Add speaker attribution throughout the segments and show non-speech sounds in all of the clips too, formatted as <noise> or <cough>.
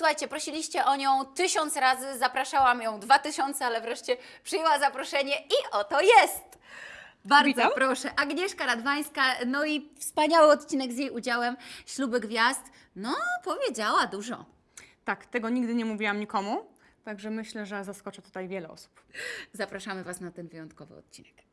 Speaker 1: Słuchajcie, prosiliście o nią tysiąc razy, zapraszałam ją dwa tysiące, ale wreszcie przyjęła zaproszenie i oto jest! Bardzo
Speaker 2: Witam.
Speaker 1: proszę, Agnieszka Radwańska, no i wspaniały odcinek z jej udziałem, Śluby Gwiazd, no powiedziała dużo.
Speaker 2: Tak, tego nigdy nie mówiłam nikomu, także myślę, że zaskoczę tutaj wiele osób.
Speaker 1: Zapraszamy Was na ten wyjątkowy odcinek.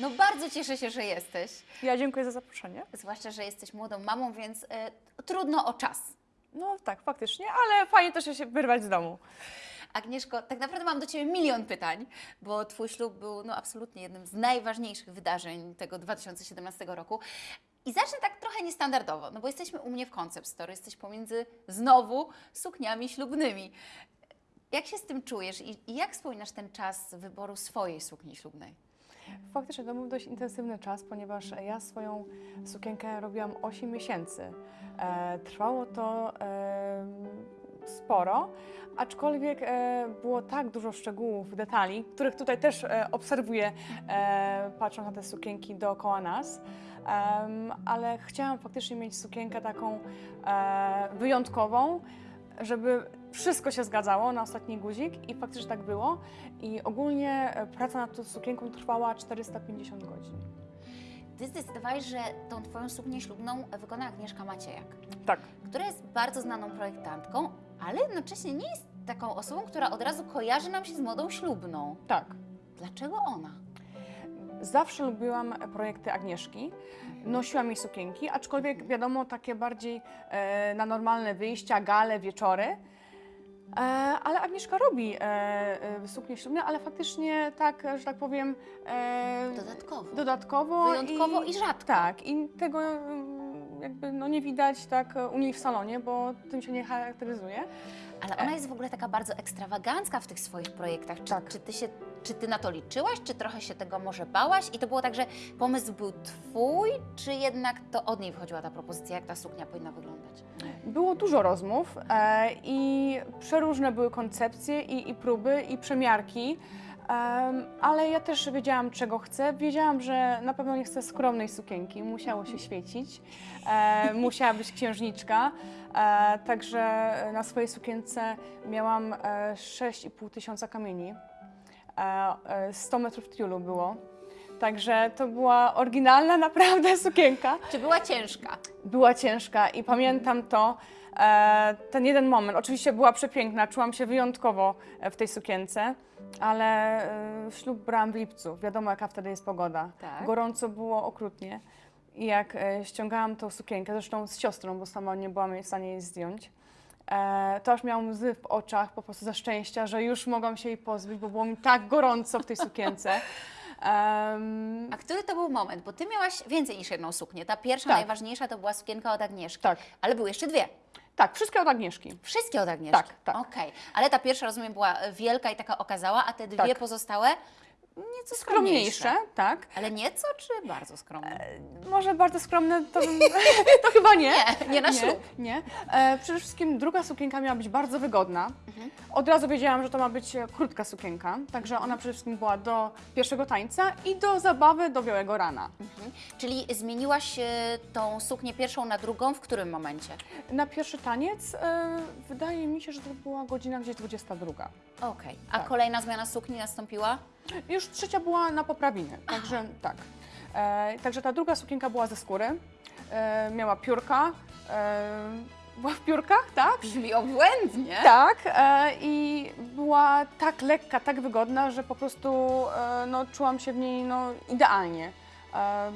Speaker 1: No bardzo cieszę się, że jesteś,
Speaker 2: Ja dziękuję za zaproszenie.
Speaker 1: zwłaszcza, że jesteś młodą mamą, więc e, trudno o czas.
Speaker 2: No tak, faktycznie, ale fajnie też się wyrwać z domu.
Speaker 1: Agnieszko, tak naprawdę mam do Ciebie milion pytań, bo Twój ślub był no, absolutnie jednym z najważniejszych wydarzeń tego 2017 roku. I zacznę tak trochę niestandardowo, no bo jesteśmy u mnie w Concept Store, jesteś pomiędzy znowu sukniami ślubnymi. Jak się z tym czujesz i, i jak wspominasz ten czas wyboru swojej sukni ślubnej?
Speaker 2: Faktycznie to był dość intensywny czas, ponieważ ja swoją sukienkę robiłam 8 miesięcy. E, trwało to e, sporo, aczkolwiek e, było tak dużo szczegółów, detali, których tutaj też obserwuję, patrząc na te sukienki dookoła nas. Ale chciałam faktycznie mieć sukienkę taką wyjątkową, żeby wszystko się zgadzało na ostatni guzik i faktycznie tak było. I ogólnie e, praca nad tą sukienką trwała 450 godzin.
Speaker 1: Ty zdecydowałeś, że tą Twoją suknię ślubną wykona Agnieszka Maciejak,
Speaker 2: Tak.
Speaker 1: która jest bardzo znaną projektantką, ale jednocześnie nie jest taką osobą, która od razu kojarzy nam się z modą ślubną.
Speaker 2: Tak.
Speaker 1: Dlaczego ona?
Speaker 2: Zawsze lubiłam projekty Agnieszki. Nosiłam jej sukienki, aczkolwiek wiadomo, takie bardziej e, na normalne wyjścia, gale, wieczory. E, ale Agnieszka robi e, e, suknie ślubne, ale faktycznie tak, że tak powiem,
Speaker 1: Dodatkowo.
Speaker 2: dodatkowo.
Speaker 1: Wyjątkowo i rzadko.
Speaker 2: Tak, i tego mm, jakby no, nie widać tak u niej w salonie, bo tym się nie charakteryzuje.
Speaker 1: Ale ona jest w ogóle taka bardzo ekstrawagancka w tych swoich projektach. Czy,
Speaker 2: Tak.
Speaker 1: czy, ty się, czy ty na to liczyłaś, czy trochę się tego może bałaś? I to było tak, że pomysł był twój, czy jednak to od niej wychodziła ta propozycja, jak ta suknia powinna wyglądać?
Speaker 2: Było dużo rozmów e, i przeróżne były koncepcje i, i próby i przemiarki, em, ale ja też wiedziałam, czego chcę. Wiedziałam, że na pewno nie chcę skromnej sukienki, musiało się świecić, e, musiała być księżniczka, e, także na swojej sukience miałam e, 6,5 tysiąca kamieni, 100 metrów tiulu było. Także to była oryginalna <laughs> naprawdę sukienka
Speaker 1: Czy była ciężka?
Speaker 2: była ciężka i pamiętam to, e, ten jeden moment. Oczywiście była przepiękna, czułam się wyjątkowo e, w tej sukience, ale e, ślub brałam w lipcu. Wiadomo, jaka wtedy jest pogoda.
Speaker 1: Tak.
Speaker 2: Gorąco było okrutnie. I jak e, ściągałam tą sukienkę, zresztą z siostrą, bo sama nie byłam w stanie jej zdjąć, e, to aż miałam łzy w oczach po prostu ze szczęścia, że już mogłam się jej pozbyć, bo było mi tak gorąco w tej sukience. <laughs> Em,
Speaker 1: A który to był moment? Bo ty miałaś więcej niż jedną suknię. Ta pierwsza,
Speaker 2: Tak.
Speaker 1: najważniejsza, to była sukienka od Agnieszki.
Speaker 2: Tak.
Speaker 1: Ale były jeszcze dwie.
Speaker 2: tak, wszystkie od Agnieszki.
Speaker 1: Wszystkie od Agnieszki.
Speaker 2: Tak, tak.
Speaker 1: Okej. Ale ta pierwsza, rozumiem, była wielka i taka okazała, a te dwie
Speaker 2: Tak.
Speaker 1: pozostałe nieco skromniejsze.
Speaker 2: Skromniejsze, tak.
Speaker 1: Ale nieco, czy bardzo skromne?
Speaker 2: Może bardzo skromne, to, <laughs> to chyba nie.
Speaker 1: Nie, nie na ślub.
Speaker 2: Nie. E, przede wszystkim druga sukienka miała być bardzo wygodna. Od razu wiedziałam, że to ma być e, krótka sukienka, także ona przede wszystkim była do pierwszego tańca i do zabawy do białego rana.
Speaker 1: Mhm. Czyli zmieniłaś e, tą suknię pierwszą na drugą w którym momencie?
Speaker 2: Na pierwszy taniec e, wydaje mi się, że to była godzina gdzieś 22.
Speaker 1: Okej. A
Speaker 2: Tak.
Speaker 1: kolejna zmiana sukni nastąpiła?
Speaker 2: Już była na poprawinę, także tak. E, także ta druga sukienka była ze skóry, e, miała piórka, e, była w piórkach, tak?
Speaker 1: Brzmi obłędnie.
Speaker 2: Tak, e, i była tak lekka, tak wygodna, że po prostu e, no, czułam się w niej no, idealnie. Em,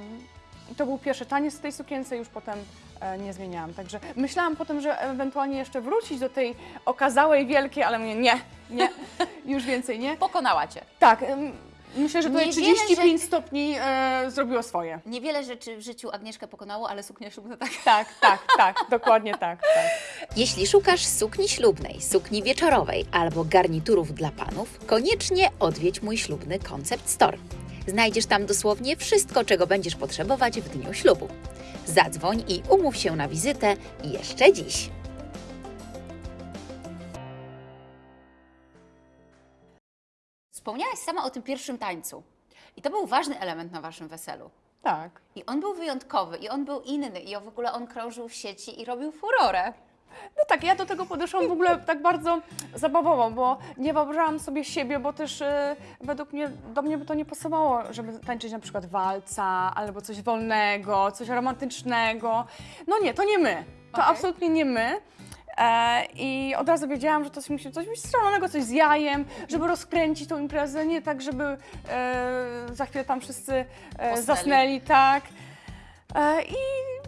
Speaker 2: I to był pierwszy taniec w tej sukience, już potem e, nie zmieniałam. Także myślałam potem, że ewentualnie jeszcze wrócić do tej okazałej, wielkiej, ale mówię nie, nie, <laughs> już więcej nie.
Speaker 1: Pokonała Cię.
Speaker 2: Tak, Myślę, że tutaj
Speaker 1: Niewiele
Speaker 2: 35 stopni e, zrobiło swoje.
Speaker 1: Niewiele rzeczy w życiu Agnieszkę pokonało, ale suknia ślubna tak. <laughs>
Speaker 2: Tak, tak, tak, dokładnie tak. tak.
Speaker 3: Jeśli szukasz sukni ślubnej, sukni wieczorowej albo garniturów dla panów, koniecznie odwiedź mój ślubny Concept Store. Znajdziesz tam dosłownie wszystko, czego będziesz potrzebować w dniu ślubu. Zadzwoń i umów się na wizytę jeszcze dziś.
Speaker 1: Wspomniałaś sama o tym pierwszym tańcu. I to był ważny element na waszym weselu.
Speaker 2: tak.
Speaker 1: I on był wyjątkowy, i on był inny, i w ogóle on krążył w sieci i robił furorę.
Speaker 2: No tak, ja do tego podeszłam w ogóle tak bardzo zabawowo, bo nie wyobrażałam sobie siebie, bo też e, według mnie, do mnie by to nie pasowało, żeby tańczyć na przykład walca, albo coś wolnego, coś romantycznego. No nie, to nie my. To
Speaker 1: Okej.
Speaker 2: absolutnie nie my. E, I od razu wiedziałam, że to musi coś być strzelonego, coś z jajem, żeby rozkręcić tą imprezę, nie tak, żeby e, za chwilę tam wszyscy e, zasnęli, tak. E, I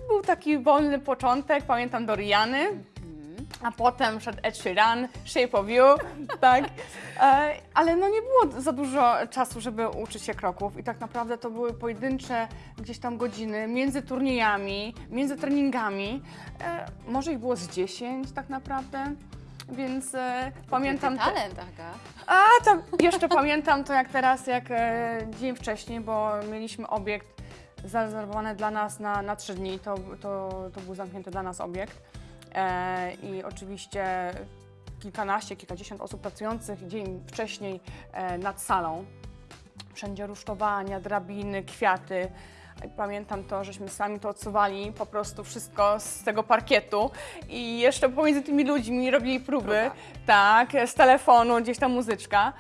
Speaker 2: był taki wolny początek, pamiętam do Riany, a potem szedł Ed Sheeran, Shape of You, <laughs> tak. E, ale no nie było za dużo czasu, żeby uczyć się kroków i tak naprawdę to były pojedyncze gdzieś tam godziny między turniejami, między treningami. E, może ich było z 10 tak naprawdę. Więc e, pamiętam. Te-
Speaker 1: talent, Aga.
Speaker 2: a, to jeszcze <laughs> pamiętam to jak teraz, jak e, dzień wcześniej, bo mieliśmy obiekt zarezerwowany dla nas na, na trzy dni. To, to, to był zamknięty dla nas obiekt. E, I oczywiście kilkanaście, kilkadziesiąt osób pracujących dzień wcześniej e, nad salą. Wszędzie rusztowania, drabiny, kwiaty. Pamiętam to, żeśmy sami to odsuwali, po prostu wszystko z tego parkietu i jeszcze pomiędzy tymi ludźmi robili próby,
Speaker 1: Próba.
Speaker 2: tak, z telefonu, gdzieś tam muzyczka,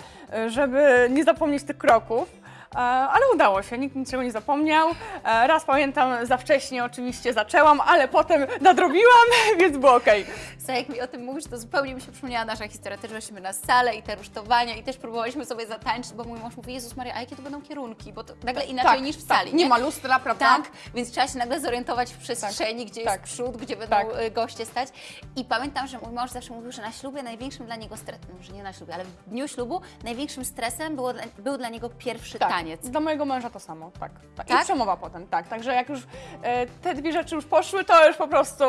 Speaker 2: żeby nie zapomnieć tych kroków. E, Ale udało się, nikt niczego nie zapomniał. E, Raz pamiętam, za wcześnie oczywiście zaczęłam, ale potem nadrobiłam, <laughs> więc było okej.
Speaker 1: Słuchaj, jak mi o tym mówisz, to zupełnie mi się przypomniała nasza historia. Też byliśmy na salę i te rusztowania i też próbowaliśmy sobie zatańczyć, bo mój mąż mówi, Jezus Maria, a jakie to będą kierunki? Bo to nagle inaczej niż w sali,
Speaker 2: Tak, nie ma lustra, prawda?
Speaker 1: Tak, więc trzeba się nagle zorientować w przestrzeni, gdzie
Speaker 2: tak.
Speaker 1: jest przód, gdzie będą
Speaker 2: Tak.
Speaker 1: y, goście stać. I pamiętam, że mój mąż zawsze mówił, że na ślubie największym dla niego stresem, może nie na ślubie, ale w dniu ślubu największym stresem było, był dla niego pierwszy
Speaker 2: Tak,
Speaker 1: taniec.
Speaker 2: Dla mojego męża to samo, tak. tak.
Speaker 1: Tak?
Speaker 2: I przemowa potem, tak. Także jak już e, te dwie rzeczy już poszły, to już po prostu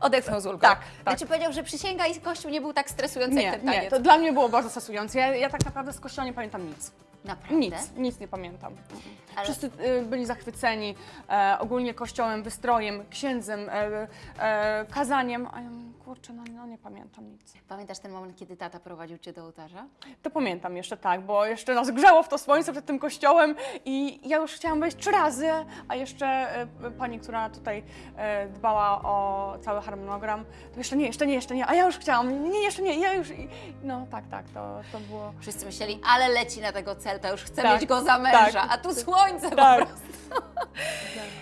Speaker 1: Odetchnął z ulgą.
Speaker 2: Tak, tak.
Speaker 1: Znaczy powiedział, że przysięga i kościół nie był tak stresujący
Speaker 2: nie,
Speaker 1: jak ten taniec.
Speaker 2: nie. To dla mnie było bardzo stresujące. Ja, ja tak naprawdę z kościoła nie pamiętam nic.
Speaker 1: Naprawdę?
Speaker 2: Nic, nic nie pamiętam.
Speaker 1: Ale-
Speaker 2: Wszyscy y, byli zachwyceni e, ogólnie kościołem, wystrojem, księdzem, e, e, kazaniem, kurczę, no, no nie pamiętam nic.
Speaker 1: Pamiętasz ten moment, kiedy tata prowadził Cię do ołtarza?
Speaker 2: To pamiętam jeszcze tak, bo jeszcze nas grzało w to słońce przed tym kościołem i ja już chciałam wejść trzy razy, a jeszcze e, pani, która tutaj e, dbała o cały harmonogram, to jeszcze nie, jeszcze nie, jeszcze nie, a ja już chciałam, nie, jeszcze nie, ja już, i- no tak, tak, to, to było...
Speaker 1: Wszyscy myśleli, ale leci na tego celta, już chce
Speaker 2: Tak,
Speaker 1: mieć go za męża,
Speaker 2: tak.
Speaker 1: a tu słońce po
Speaker 2: Tak.
Speaker 1: prostu.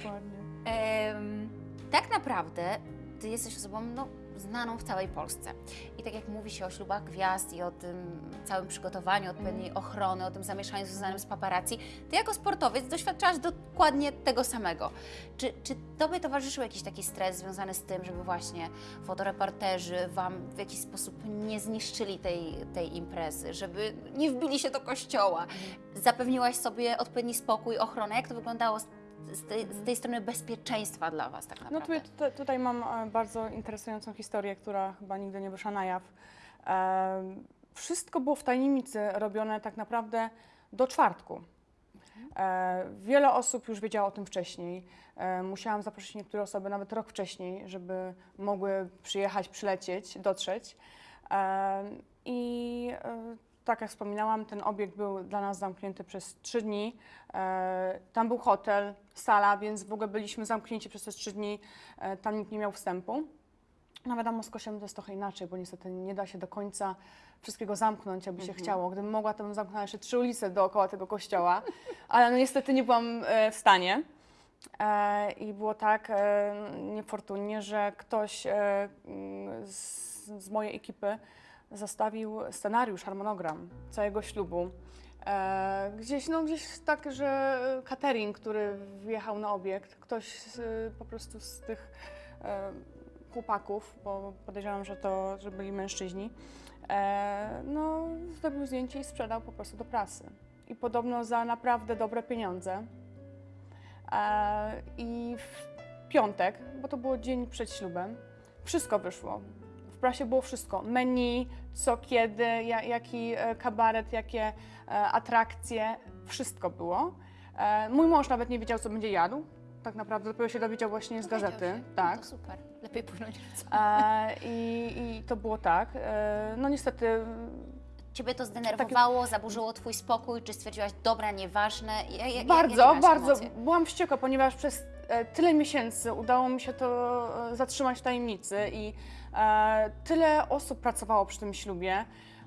Speaker 2: Dokładnie.
Speaker 1: Em, tak naprawdę Ty jesteś osobą no, znaną w całej Polsce. I tak jak mówi się o ślubach gwiazd i o tym całym przygotowaniu, odpowiedniej ochrony, o tym zamieszaniu związanym z paparazzi, Ty jako sportowiec doświadczałaś dokładnie tego samego. Czy, czy Tobie towarzyszył jakiś taki stres związany z tym, żeby właśnie fotoreporterzy Wam w jakiś sposób nie zniszczyli tej, tej imprezy, żeby nie wbili się do kościoła? Zapewniłaś sobie odpowiedni spokój, ochronę? Jak to wyglądało z, tej, z tej strony bezpieczeństwa dla Was tak
Speaker 2: No
Speaker 1: naprawdę?
Speaker 2: tutaj, tutaj, tutaj mam e, bardzo interesującą historię, która chyba nigdy nie wyszła na jaw. E, wszystko było w tajemnicy robione tak naprawdę do czwartku. E, wiele osób już wiedziało o tym wcześniej. Musiałam zaprosić niektóre osoby nawet rok wcześniej, żeby mogły przyjechać, przylecieć, dotrzeć. I tak jak wspominałam, ten obiekt był dla nas zamknięty przez trzy dni. E, tam był hotel, sala, więc w ogóle byliśmy zamknięci przez te trzy dni. E, tam nikt nie miał wstępu. No wiadomo, z kościołem to jest trochę inaczej, bo niestety nie da się do końca wszystkiego zamknąć, jakby się chciało. Gdybym mogła, to bym zamknęła jeszcze trzy ulice dookoła tego kościoła, <laughs> ale no niestety nie byłam e, w stanie. I było tak niefortunnie, że ktoś z mojej ekipy zostawił scenariusz, harmonogram całego ślubu. E, gdzieś, no gdzieś tak, że catering, który wjechał na obiekt, ktoś z, po prostu z tych e, chłopaków, bo podejrzewam, że to, że byli mężczyźni, e, no zrobił zdjęcie i sprzedał po prostu do prasy. i podobno za naprawdę dobre pieniądze. E, I w piątek, bo to było dzień przed ślubem, wszystko wyszło. W prasie było wszystko. Menu, co, kiedy, ja, jaki e, kabaret, jakie e, atrakcje, wszystko było. E, mój mąż nawet nie wiedział, co będzie jadł. Tak naprawdę dopiero się dowiedział właśnie z
Speaker 1: Dowiedział
Speaker 2: gazety.
Speaker 1: się.
Speaker 2: Tak.
Speaker 1: No to super. Lepiej płynąć.
Speaker 2: E, i, I to było tak. E, no niestety
Speaker 1: Ciebie to zdenerwowało, zaburzyło Twój spokój, czy stwierdziłaś, dobra, nieważne? Ja, ja,
Speaker 2: bardzo,
Speaker 1: miałaś
Speaker 2: bardzo
Speaker 1: emocje?
Speaker 2: byłam wściekła, ponieważ przez tyle miesięcy udało mi się to zatrzymać w tajemnicy i tyle osób pracowało przy tym ślubie,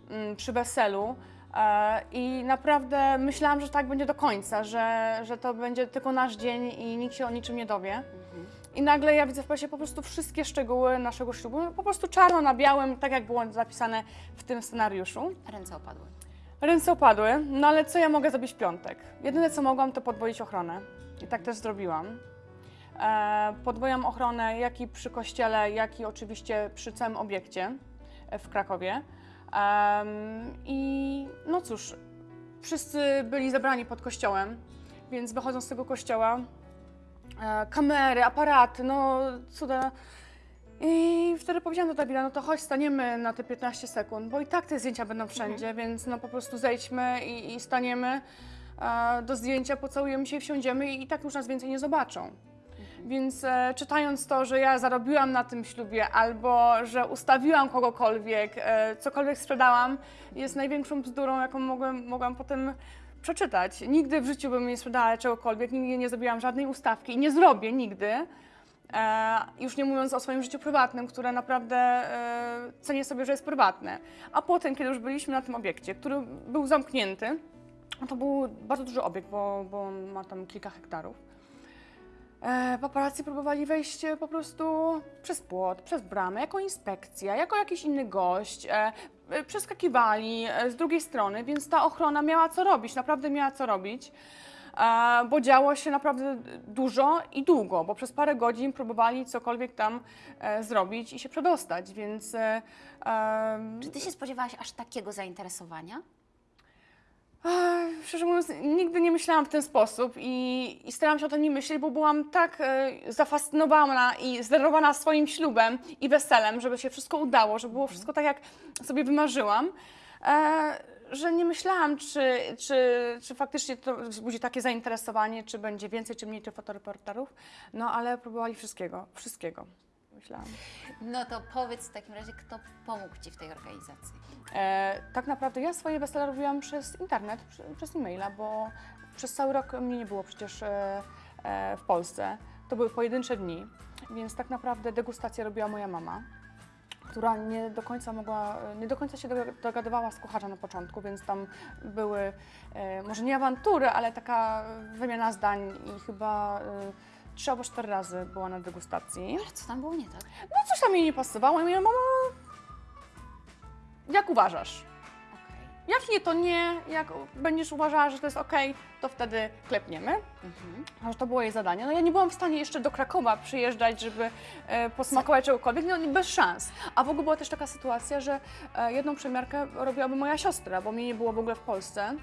Speaker 2: mm, przy weselu. e, I naprawdę myślałam, że tak będzie do końca, że, że to będzie tylko nasz dzień i nikt się o niczym nie dowie. I nagle ja widzę w prasie po prostu wszystkie szczegóły naszego ślubu, po prostu czarno na białym, tak jak było zapisane w tym scenariuszu.
Speaker 1: Ręce opadły.
Speaker 2: Ręce opadły, no ale co ja mogę zrobić w piątek? Jedyne co mogłam to podwoić ochronę i tak też zrobiłam. E, podwoiłam ochronę jak i przy kościele, jak i oczywiście przy całym obiekcie e, w Krakowie. I no cóż, wszyscy byli zebrani pod kościołem, więc wychodząc z tego kościoła, e, kamery, aparaty, no cuda. I wtedy powiedziałam do Dawida, no to chodź, staniemy na te 15 sekund, bo i tak te zdjęcia będą wszędzie, więc no po prostu zejdźmy i, i staniemy do zdjęcia, pocałujemy się i wsiądziemy i, i tak już nas więcej nie zobaczą. Więc e, czytając to, że ja zarobiłam na tym ślubie albo że ustawiłam kogokolwiek, e, cokolwiek sprzedałam, jest największą bzdurą, jaką mogłem, mogłam potem przeczytać. Nigdy w życiu bym nie sprzedała czegokolwiek, nigdy nie zrobiłam żadnej ustawki i nie zrobię nigdy. E, już nie mówiąc o swoim życiu prywatnym, które naprawdę e, cenię sobie, że jest prywatne. A potem, kiedy już byliśmy na tym obiekcie, który był zamknięty, to był bardzo duży obiekt, bo, bo ma tam kilka hektarów. E, paparazzi próbowali wejść e, po prostu przez płot, przez bramę, jako inspekcja, jako jakiś inny gość. E, e, przeskakiwali e, z drugiej strony, więc ta ochrona miała co robić, naprawdę miała co robić. E, bo działo się naprawdę dużo i długo, bo przez parę godzin próbowali cokolwiek tam e, zrobić i się przedostać, więc e,
Speaker 1: Czy Ty się spodziewałaś aż takiego zainteresowania?
Speaker 2: Ech, Szczerze mówiąc, nigdy nie myślałam w ten sposób i, i starałam się o tym nie myśleć, bo byłam tak e, zafascynowana i zdenerwowana swoim ślubem i weselem, żeby się wszystko udało, żeby było wszystko tak, jak sobie wymarzyłam, e, że nie myślałam, czy, czy, czy faktycznie to wzbudzi takie zainteresowanie, czy będzie więcej, czy mniej tych fotoreporterów, no ale próbowali wszystkiego, wszystkiego, myślałam.
Speaker 1: No to powiedz w takim razie, kto pomógł Ci w tej organizacji?
Speaker 2: E, tak naprawdę ja swoje wesele robiłam przez internet, przy, przez e-maila, bo przez cały rok mnie nie było przecież e, e, w Polsce. To były pojedyncze dni, więc tak naprawdę degustację robiła moja mama, która nie do końca mogła, nie do końca się doga- dogadywała z kucharzem na początku, więc tam były e, może nie awantury, ale taka wymiana zdań i chyba e, trzy albo cztery razy była na degustacji.
Speaker 1: Ale co tam było nie tak?
Speaker 2: No coś tam jej nie pasowało i mówię, mamo, jak uważasz?
Speaker 1: Okej.
Speaker 2: Jak nie, to nie. Jak będziesz uważała, że to jest ok, to wtedy klepniemy.
Speaker 1: Mhm.
Speaker 2: Aż to było jej zadanie. No ja nie byłam w stanie jeszcze do Krakowa przyjeżdżać, żeby e, posmakować czegokolwiek, no bez szans. A w ogóle była też taka sytuacja, że e, jedną przemiarkę robiłaby moja siostra, bo mnie nie było w ogóle w Polsce.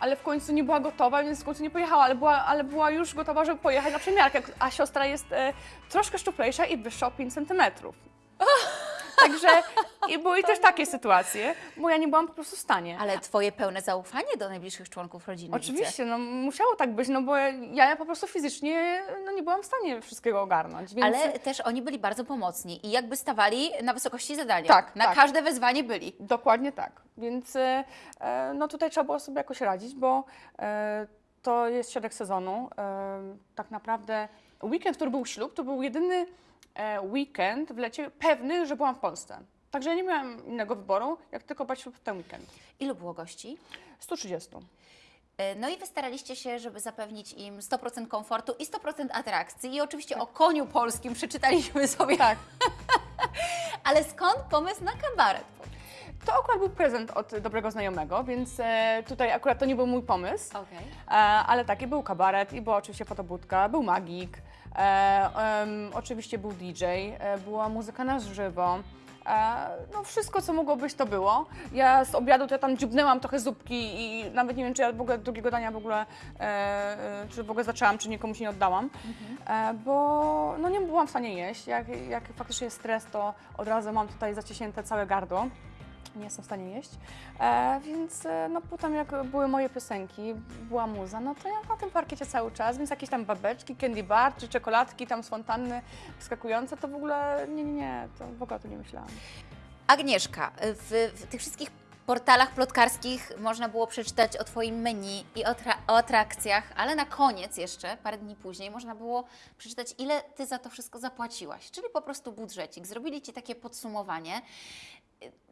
Speaker 2: Ale w końcu nie była gotowa, więc w końcu nie pojechała, ale była, ale była już gotowa, żeby pojechać na przemiarkę. A siostra jest e, troszkę szczuplejsza i wyższa o 5 centymetrów. <laughs> Także i były też takie sytuacje, bo ja nie byłam po prostu w stanie.
Speaker 1: Ale Twoje pełne zaufanie do najbliższych członków rodziny.
Speaker 2: Oczywiście, no musiało tak być, no bo ja po prostu fizycznie no, nie byłam w stanie wszystkiego ogarnąć, więc...
Speaker 1: Ale też oni byli bardzo pomocni i jakby stawali na wysokości zadania.
Speaker 2: Tak,
Speaker 1: Na
Speaker 2: tak.
Speaker 1: każde wezwanie byli.
Speaker 2: Dokładnie tak, więc e, e, no tutaj trzeba było sobie jakoś radzić, bo e, to jest środek sezonu, e, tak naprawdę weekend, który był ślub, to był jedyny weekend w lecie pewny, że byłam w Polsce. Także ja nie miałam innego wyboru, jak tylko ślub w ten weekend.
Speaker 1: Ilu było gości?
Speaker 2: 130.
Speaker 1: E, No i wy staraliście się, żeby zapewnić im 100% komfortu i 100% atrakcji. I oczywiście o koniu polskim przeczytaliśmy sobie.
Speaker 2: Tak. <laughs>
Speaker 1: Ale skąd pomysł na kabaret?
Speaker 2: To akurat był prezent od dobrego znajomego, więc e, tutaj akurat to nie był mój pomysł. E, ale taki był kabaret i była oczywiście fotobudka, był magik, e, em, oczywiście był DJ, e, była muzyka na żywo, E, no wszystko, co mogło być, to było. Ja z obiadu to ja tam dziubnęłam trochę zupki i nawet nie wiem, czy ja w ogóle drugiego dania w ogóle, e, e, czy w ogóle zaczęłam, czy nikomu się nie oddałam, e, bo no nie byłam w stanie jeść. Jak, jak faktycznie jest stres, to od razu mam tutaj zaciśnięte całe gardło. Nie jestem w stanie jeść. E, więc e, no potem jak były moje piosenki, była muza, no to ja na tym parkiecie cały czas, więc jakieś tam babeczki, candy bar czy czekoladki tam z fontanny wskakujące, to w ogóle nie, nie, nie, to w ogóle tym nie myślałam.
Speaker 1: Agnieszka, w, w tych wszystkich portalach plotkarskich można było przeczytać o Twoim menu i o, o atrakcjach, ale na koniec jeszcze, parę dni później, można było przeczytać, ile Ty za to wszystko zapłaciłaś, czyli po prostu budżecik. Zrobili Ci takie podsumowanie.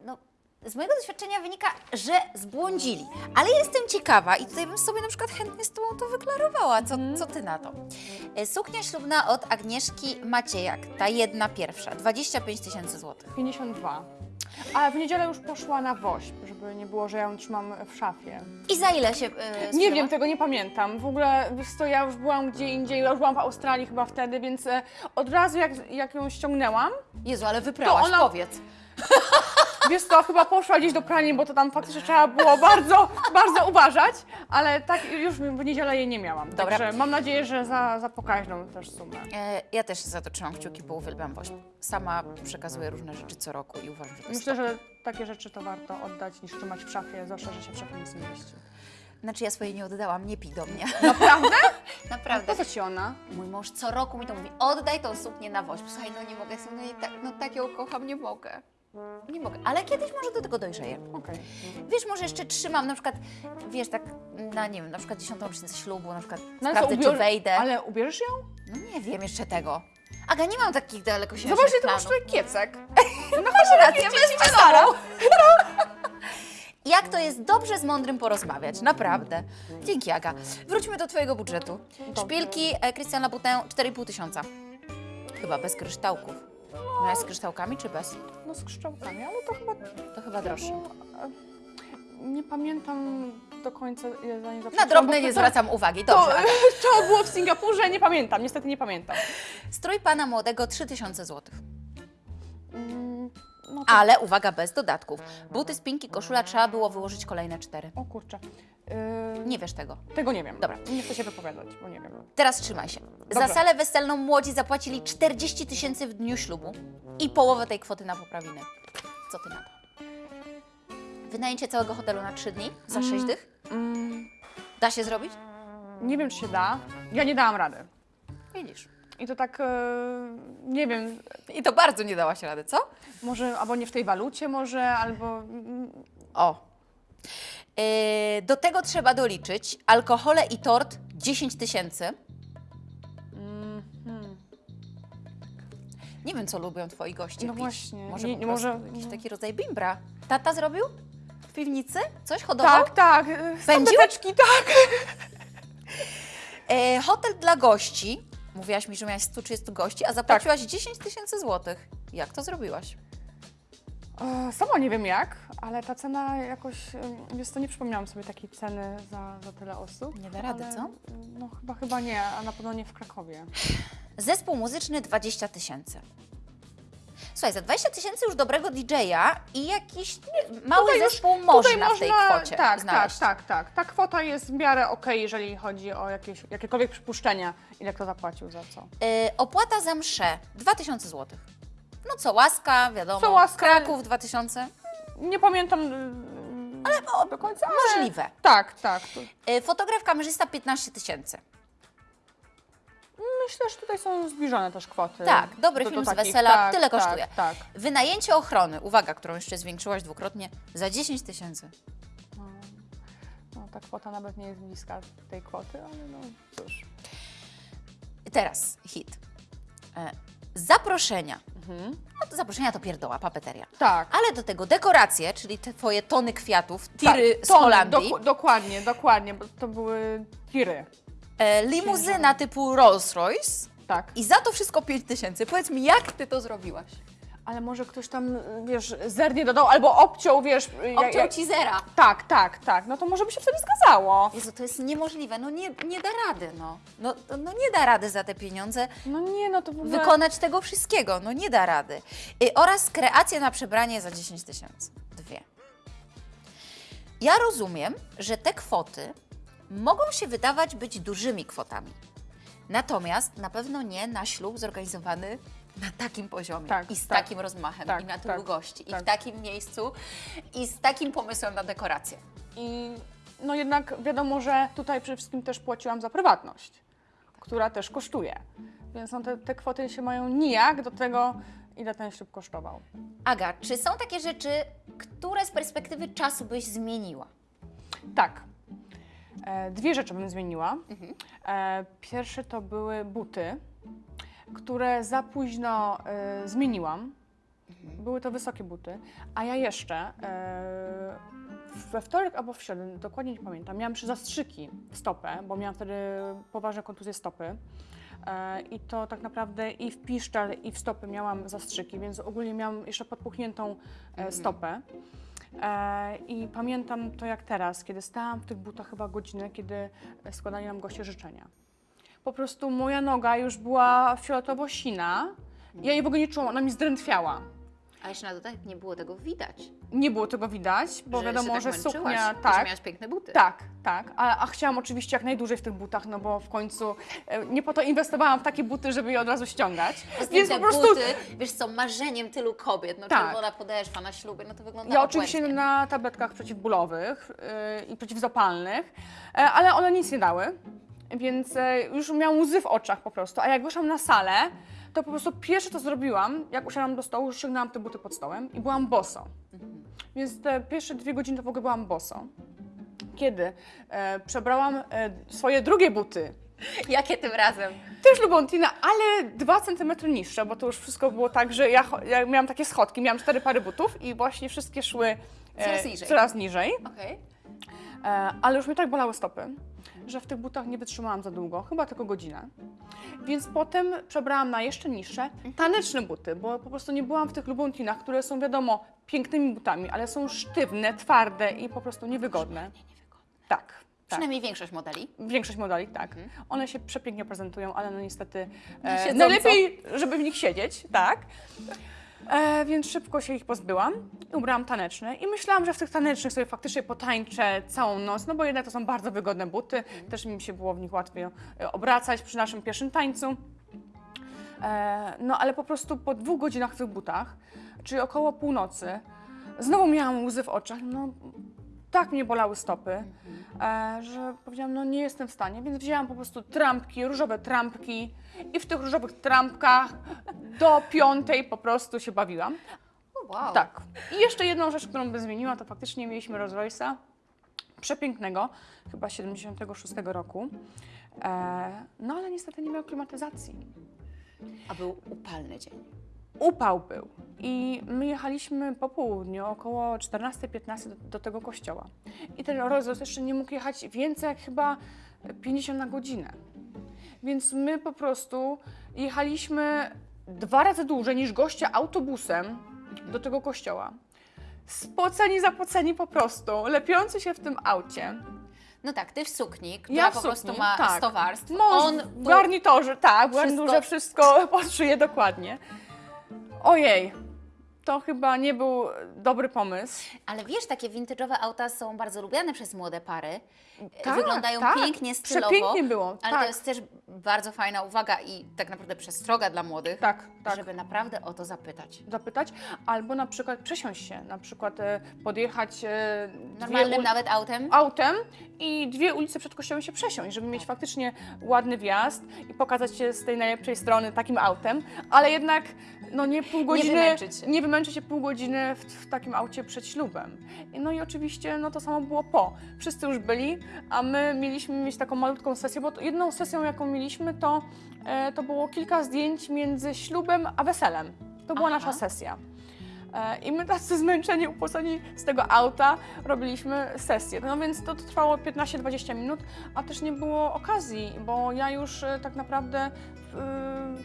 Speaker 1: No, z mojego doświadczenia wynika, że zbłądzili, ale jestem ciekawa i tutaj bym sobie na przykład chętnie z Tobą to wyklarowała. Co, co Ty na to? Y, Suknia ślubna od Agnieszki Maciejak, ta jedna pierwsza, 25 tysięcy złotych.
Speaker 2: 52. A w niedzielę już poszła na woźb, żeby nie było, że ja ją trzymam w szafie.
Speaker 1: I za ile się y,
Speaker 2: Nie
Speaker 1: sprzedała?
Speaker 2: wiem, tego nie pamiętam. W ogóle, wiesz co, ja już byłam gdzie indziej, ja już byłam w Australii chyba wtedy, więc e, od razu jak, jak ją ściągnęłam,
Speaker 1: Jezu, ale wyprałaś,
Speaker 2: To ona-
Speaker 1: powiedz. <laughs>
Speaker 2: Wiesz co, chyba poszła gdzieś do pralni, bo to tam faktycznie trzeba było bardzo, bardzo uważać, ale tak już w niedzielę jej nie miałam.
Speaker 1: Dobra.
Speaker 2: Także mam nadzieję, że za, za pokaźną też sumę.
Speaker 1: E, ja też za to trzymam kciuki, bo uwielbiam woźb. Sama przekazuję różne rzeczy co roku i uważam, że to jest
Speaker 2: Myślę, że takie rzeczy to warto oddać niż trzymać w szafie, zwłaszcza, że się w szafie nic nie mieści.
Speaker 1: Znaczy ja swojej nie oddałam, nie pij do mnie.
Speaker 2: Naprawdę? <laughs>
Speaker 1: Naprawdę.
Speaker 2: Po co ci ona?
Speaker 1: Mój mąż co roku mi to mówi, oddaj tą suknię na woźb. Słuchaj, no nie mogę, no, i tak, no tak ją kocham, nie mogę. Nie mogę, ale kiedyś może do tego dojrzeję.
Speaker 2: Okej.
Speaker 1: Wiesz, może jeszcze trzymam na przykład, wiesz, tak na, nie wiem, na przykład dziesiątą rocznicę ślubu, na przykład
Speaker 2: No
Speaker 1: sprawdzę, czy wejdę.
Speaker 2: Ale ubierzesz ją?
Speaker 1: No nie wiem jeszcze tego. Aga, nie mam takich dalekosiężnych
Speaker 2: Zobaczcie, ty
Speaker 1: planów.
Speaker 2: masz tutaj kiecek. <laughs>
Speaker 1: No masz rację, weźmy Sara. <laughs> Jak to jest dobrze z mądrym porozmawiać, naprawdę. Dzięki Aga. Wróćmy do Twojego budżetu. Szpilki e, Christian Louboutin 4,5 tysiąca. Chyba bez kryształków. Miałeś z kryształkami czy bez?
Speaker 2: No z kształtami, ale to chyba...
Speaker 1: To chyba droższe.
Speaker 2: No, e, nie pamiętam do końca, ile za nie
Speaker 1: Na drobne nie
Speaker 2: to-
Speaker 1: zwracam uwagi.
Speaker 2: To,
Speaker 1: Dobrze. Aga. <laughs>
Speaker 2: to było w Singapurze, nie pamiętam, niestety nie pamiętam.
Speaker 1: Strój pana młodego 3000 zł.
Speaker 2: Mm, No to,
Speaker 1: Ale uwaga, bez dodatków. Buty, spinki, koszula trzeba było wyłożyć kolejne cztery.
Speaker 2: o kurczę. Yy,
Speaker 1: Nie wiesz tego.
Speaker 2: Tego nie wiem.
Speaker 1: Dobra.
Speaker 2: Nie chcę się wypowiadać, bo nie wiem.
Speaker 1: Teraz trzymaj się. Za salę weselną młodzi zapłacili 40 tysięcy w dniu ślubu i połowę tej kwoty na poprawiny. Co ty na to? Wynajęcie całego hotelu na 3 dni za 6 dych?
Speaker 2: Mm,
Speaker 1: Da się zrobić?
Speaker 2: nie wiem, czy się da. Ja nie dałam rady.
Speaker 1: Widzisz.
Speaker 2: I to tak, e, nie wiem,
Speaker 1: I to bardzo nie dałaś rady, co?
Speaker 2: może albo nie w tej walucie może, albo...
Speaker 1: O. Yy, do tego trzeba doliczyć alkohole i tort 10 tysięcy.
Speaker 2: mm, hmm.
Speaker 1: Nie wiem, co lubią twoi goście
Speaker 2: No
Speaker 1: pić.
Speaker 2: właśnie.
Speaker 1: Może,
Speaker 2: Nie- może-
Speaker 1: jakiś taki rodzaj bimbra. Tata zrobił? W piwnicy? Coś hodował?
Speaker 2: Tak, tak. e,
Speaker 1: Pędził?
Speaker 2: tak.
Speaker 1: E, hotel dla gości. Mówiłaś mi, że miałaś 130 gości, a zapłaciłaś 10 tysięcy złotych. Jak to zrobiłaś?
Speaker 2: Sama nie wiem jak, ale ta cena jakoś, wiesz co, nie przypomniałam sobie takiej ceny za, za tyle osób.
Speaker 1: Nie da rady,
Speaker 2: ale,
Speaker 1: co?
Speaker 2: No chyba, chyba nie, a na pewno nie w Krakowie.
Speaker 1: Zespół muzyczny 20 tysięcy. Słuchaj, za 20 tysięcy już dobrego DJ-a i jakiś mały
Speaker 2: Tutaj już-
Speaker 1: zespół
Speaker 2: Tutaj
Speaker 1: można w tej kwocie
Speaker 2: tak,
Speaker 1: znaleźć.
Speaker 2: tak, tak, tak. Ta kwota jest w miarę okej, jeżeli chodzi o jakieś, jakiekolwiek przypuszczenia, ile kto zapłacił za co.
Speaker 1: E, opłata za mszę 2000 złotych. No co, łaska, wiadomo.
Speaker 2: Co łaska?
Speaker 1: Kraków 2000.
Speaker 2: Nie pamiętam ale do końca, ale...
Speaker 1: Możliwe.
Speaker 2: Tak, tak.
Speaker 1: E, fotograf kamerzysta 15 tysięcy.
Speaker 2: Myślę, że tutaj są zbliżone też kwoty.
Speaker 1: Tak, dobry
Speaker 2: do- do
Speaker 1: film z
Speaker 2: takich.
Speaker 1: wesela
Speaker 2: tak,
Speaker 1: tyle
Speaker 2: tak,
Speaker 1: kosztuje.
Speaker 2: Tak,
Speaker 1: Wynajęcie ochrony, uwaga, którą jeszcze zwiększyłaś dwukrotnie, za 10 tysięcy.
Speaker 2: No, no, ta kwota nawet nie jest bliska tej kwoty, ale no cóż.
Speaker 1: Teraz hit. E, zaproszenia.
Speaker 2: Mhm.
Speaker 1: No to zaproszenia to pierdoła, papeteria.
Speaker 2: Tak.
Speaker 1: Ale do tego dekoracje, czyli te twoje tony kwiatów, tiry
Speaker 2: tak,
Speaker 1: z Holandii,
Speaker 2: dokładnie, dokładnie, bo to były tiry.
Speaker 1: E, limuzyna typu Rolls Royce
Speaker 2: Tak.
Speaker 1: i za to wszystko 5 tysięcy. Powiedz mi, jak ty to zrobiłaś?
Speaker 2: ale może ktoś tam, wiesz, zernie dodał albo obciął, wiesz... jak-
Speaker 1: Obciął
Speaker 2: jak-
Speaker 1: ci zera.
Speaker 2: Tak, tak, tak. No to może by się wtedy zgadzało.
Speaker 1: Jezu, to jest niemożliwe, no nie, nie da rady, no. no. No nie da rady za te pieniądze
Speaker 2: No nie, no to w ogóle...
Speaker 1: wykonać tego wszystkiego, no nie da rady. Y, oraz kreację na przebranie za 10 tysięcy. Dwie. Ja rozumiem, że te kwoty mogą się wydawać być dużymi kwotami. Natomiast na pewno nie na ślub zorganizowany na takim poziomie
Speaker 2: Tak,
Speaker 1: i z
Speaker 2: tak.
Speaker 1: takim rozmachem
Speaker 2: Tak,
Speaker 1: i na tylu
Speaker 2: tak,
Speaker 1: gości i
Speaker 2: tak.
Speaker 1: w takim miejscu i z takim pomysłem na dekorację.
Speaker 2: I no jednak wiadomo, że tutaj przede wszystkim też płaciłam za prywatność, która też kosztuje. Więc no te, te kwoty się mają nijak do tego, ile ten ślub kosztował.
Speaker 1: Aga, czy są takie rzeczy, które z perspektywy czasu byś zmieniła?
Speaker 2: Tak. E, dwie rzeczy bym zmieniła. E, pierwsze to były buty, które za późno e, zmieniłam. Były to wysokie buty, a ja jeszcze we wtorek albo w środę, dokładnie nie pamiętam, miałam jeszcze zastrzyki w stopę, bo miałam wtedy poważne kontuzje stopy. I to tak naprawdę i w piszczel, i w stopy miałam zastrzyki, więc ogólnie miałam jeszcze podpuchniętą e, stopę. E, I pamiętam to jak teraz, kiedy stałam w tych butach chyba godzinę, kiedy składali nam goście życzenia. Po prostu moja noga już była fioletowo-sina. Ja jej w ogóle nie czułam, ona mi zdrętwiała.
Speaker 1: A jeszcze na dodatek nie było tego widać.
Speaker 2: Nie było tego widać, bo
Speaker 1: że
Speaker 2: wiadomo, że
Speaker 1: tak męczyłaś
Speaker 2: suknia,
Speaker 1: Że
Speaker 2: tak,
Speaker 1: miałaś piękne buty.
Speaker 2: tak, tak, a, a chciałam oczywiście jak najdłużej w tych butach, no bo w końcu e, nie po to inwestowałam w takie buty, żeby je od razu ściągać,
Speaker 1: Więc
Speaker 2: po prostu
Speaker 1: buty, wiesz co, marzeniem tylu kobiet, no
Speaker 2: Tak.
Speaker 1: czerwona podeszwa na ślubie, no to wygląda
Speaker 2: Ja oczywiście
Speaker 1: obłędnie.
Speaker 2: na tabletkach przeciwbólowych yy, i przeciwzapalnych, e, ale one nic nie dały, więc e, już miałam łzy w oczach po prostu. A jak wyszłam na salę, to po prostu pierwsze co zrobiłam, jak usiadłam do stołu, ściągnęłam te buty pod stołem i byłam boso. Więc te pierwsze dwie godziny to w ogóle byłam boso. Kiedy e, przebrałam e, swoje drugie buty,
Speaker 1: Jakie tym razem?
Speaker 2: też Lubontina, ale dwa centymetry niższe, bo to już wszystko było tak, że ja, ja miałam takie schodki, miałam cztery pary butów i właśnie wszystkie szły e,
Speaker 1: Coraz niżej.
Speaker 2: Coraz niżej.
Speaker 1: Okej.
Speaker 2: E, ale już mnie tak bolały stopy, że w tych butach nie wytrzymałam za długo, chyba tylko godzinę. Więc potem przebrałam na jeszcze niższe, taneczne buty, bo po prostu nie byłam w tych lubontinach, które są wiadomo pięknymi butami, ale są sztywne, twarde i po prostu niewygodne. Tak. tak.
Speaker 1: Przynajmniej większość modeli.
Speaker 2: Większość modeli, tak. One się przepięknie prezentują, ale no niestety e, najlepiej, żeby w nich siedzieć, tak. E, więc szybko się ich pozbyłam. Ubrałam taneczne i myślałam, że w tych tanecznych sobie faktycznie potańczę całą noc, no bo jednak to są bardzo wygodne buty, też mi się było w nich łatwiej e, obracać przy naszym pierwszym tańcu. E, no ale po prostu po dwóch godzinach w tych butach, czyli około północy, znowu miałam łzy w oczach, no tak mnie bolały stopy, e, że powiedziałam, no nie jestem w stanie, więc wzięłam po prostu trampki, różowe trampki i w tych różowych trampkach do piątej po prostu się bawiłam.
Speaker 1: Wow.
Speaker 2: Tak. I jeszcze jedną rzecz, którą bym zmieniła, to faktycznie mieliśmy Rolls Royce'a, przepięknego, chyba 76 roku. E, no ale niestety nie miał klimatyzacji.
Speaker 1: A był upalny dzień.
Speaker 2: Upał był. I my jechaliśmy po południu, około 14-15 do, do tego kościoła. I ten Royce jeszcze nie mógł jechać więcej jak chyba 50 na godzinę. Więc my po prostu jechaliśmy dwa razy dłużej niż goście autobusem do tego kościoła. Spoceni, zapoceni po prostu, lepiący się w tym aucie.
Speaker 1: No tak, ty w sukni, która
Speaker 2: Ja w
Speaker 1: po
Speaker 2: sukni,
Speaker 1: prostu ma
Speaker 2: tak.
Speaker 1: 100 warstw.
Speaker 2: Mąż
Speaker 1: On
Speaker 2: w
Speaker 1: był
Speaker 2: garnitorze, tak, w
Speaker 1: wszystko-
Speaker 2: garniturze wszystko <laughs> pod szyję dokładnie. Ojej, to chyba nie był dobry pomysł.
Speaker 1: Ale wiesz, takie vintage'owe auta są bardzo lubiane przez młode pary.
Speaker 2: Tak,
Speaker 1: Wyglądają
Speaker 2: tak.
Speaker 1: pięknie, stylowo.
Speaker 2: Przepięknie było,
Speaker 1: Ale
Speaker 2: tak.
Speaker 1: to jest też bardzo fajna uwaga i tak naprawdę przestroga dla młodych,
Speaker 2: Tak, tak.
Speaker 1: żeby naprawdę o to zapytać.
Speaker 2: Zapytać, albo na przykład przesiąść się, na przykład e, podjechać e,
Speaker 1: Normalnym nawet autem.
Speaker 2: autem i dwie ulice przed kościołem się przesiąść, żeby mieć faktycznie ładny wjazd i pokazać się z tej najlepszej strony takim autem, ale jednak no nie pół godziny,
Speaker 1: wymęczyć się.
Speaker 2: nie wymęczyć się pół godziny w, w takim aucie przed ślubem. No i oczywiście no to samo było po. Wszyscy już byli, a my mieliśmy mieć taką malutką sesję, bo jedną sesją jaką mieliśmy to, e, to było kilka zdjęć między ślubem a weselem. To była
Speaker 1: Aha.
Speaker 2: nasza sesja. E, I my tacy zmęczeni, upłaceni z tego auta robiliśmy sesję. No więc to trwało 15-20 minut, a też nie było okazji, bo ja już e, tak naprawdę e,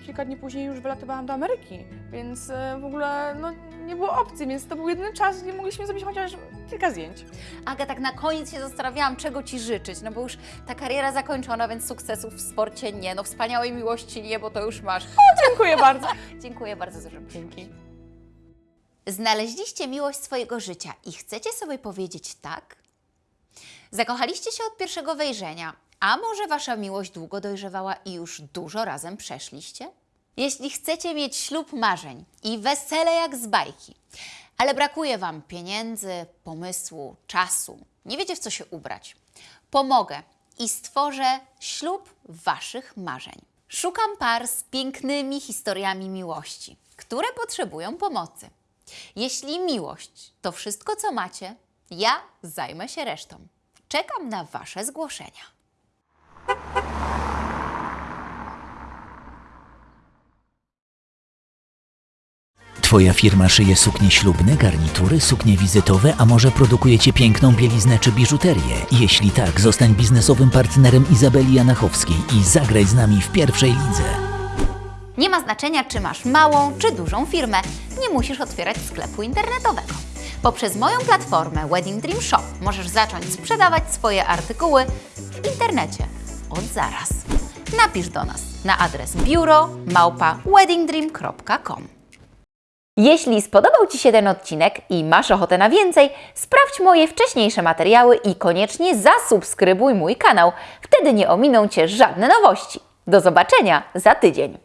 Speaker 2: kilka dni później już wylatywałam do Ameryki, więc w ogóle no, nie było opcji, więc to był jedyny czas, gdzie mogliśmy zrobić chociaż kilka zdjęć.
Speaker 1: Aga, tak na koniec się zastanawiałam, czego Ci życzyć, no bo już ta kariera zakończona, więc sukcesów w sporcie nie, no wspaniałej miłości nie, bo to już masz.
Speaker 2: Dziękuję bardzo. <laughs>
Speaker 1: Dziękuję bardzo za
Speaker 2: Dzięki.
Speaker 1: Znaleźliście miłość swojego życia i chcecie sobie powiedzieć tak? Zakochaliście się od pierwszego wejrzenia, a może Wasza miłość długo dojrzewała i już dużo razem przeszliście? Jeśli chcecie mieć ślub marzeń i wesele jak z bajki, ale brakuje Wam pieniędzy, pomysłu, czasu, nie wiecie w co się ubrać, pomogę i stworzę ślub Waszych marzeń. Szukam par z pięknymi historiami miłości, które potrzebują pomocy. Jeśli miłość to wszystko, co macie, ja zajmę się resztą. Czekam na Wasze zgłoszenia.
Speaker 4: Twoja firma szyje suknie ślubne, garnitury, suknie wizytowe, a może produkujecie piękną bieliznę czy biżuterię? Jeśli tak, zostań biznesowym partnerem Izabeli Janachowskiej i zagraj z nami w pierwszej lidze.
Speaker 1: Nie ma znaczenia, czy masz małą czy dużą firmę, nie musisz otwierać sklepu internetowego. Poprzez moją platformę Wedding Dream Shop możesz zacząć sprzedawać swoje artykuły w internecie od zaraz. Napisz do nas na adres biuro małpa weddingdream.com. Jeśli spodobał Ci się ten odcinek i masz ochotę na więcej, sprawdź moje wcześniejsze materiały i koniecznie zasubskrybuj mój kanał. Wtedy nie ominą Cię żadne nowości. Do zobaczenia za tydzień.